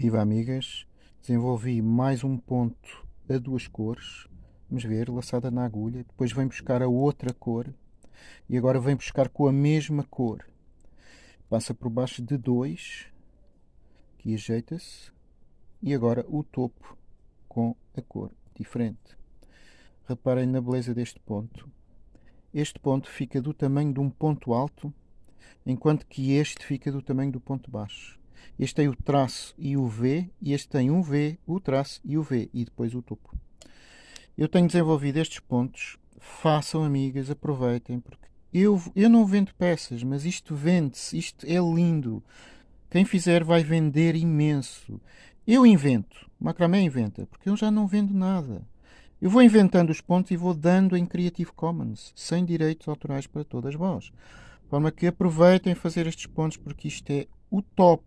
Viva amigas, desenvolvi mais um ponto a duas cores, vamos ver, laçada na agulha, depois vem buscar a outra cor e agora vem buscar com a mesma cor. Passa por baixo de dois, aqui ajeita-se e agora o topo com a cor diferente. Reparem na beleza deste ponto. Este ponto fica do tamanho de um ponto alto, enquanto que este fica do tamanho do ponto baixo. Este tem o traço e o V, e este tem um V, o traço e o V, e depois o topo. Eu tenho desenvolvido estes pontos. Façam, amigas, aproveitem, porque eu, eu não vendo peças, mas isto vende-se, isto é lindo. Quem fizer vai vender imenso. Eu invento, macramé inventa, porque eu já não vendo nada. Eu vou inventando os pontos e vou dando em Creative Commons, sem direitos autorais para todas vós. De forma que aproveitem fazer estes pontos, porque isto é o top.